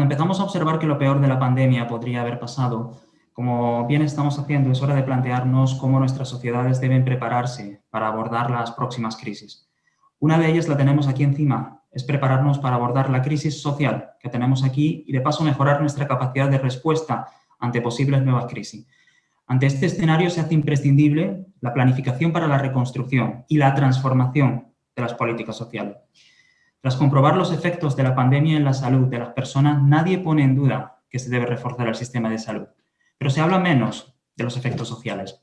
empezamos a observar que lo peor de la pandemia podría haber pasado, como bien estamos haciendo, es hora de plantearnos cómo nuestras sociedades deben prepararse para abordar las próximas crisis. Una de ellas la tenemos aquí encima, es prepararnos para abordar la crisis social que tenemos aquí y de paso mejorar nuestra capacidad de respuesta ante posibles nuevas crisis. Ante este escenario se hace imprescindible la planificación para la reconstrucción y la transformación de las políticas sociales. Tras comprobar los efectos de la pandemia en la salud de las personas, nadie pone en duda que se debe reforzar el sistema de salud, pero se habla menos de los efectos sociales.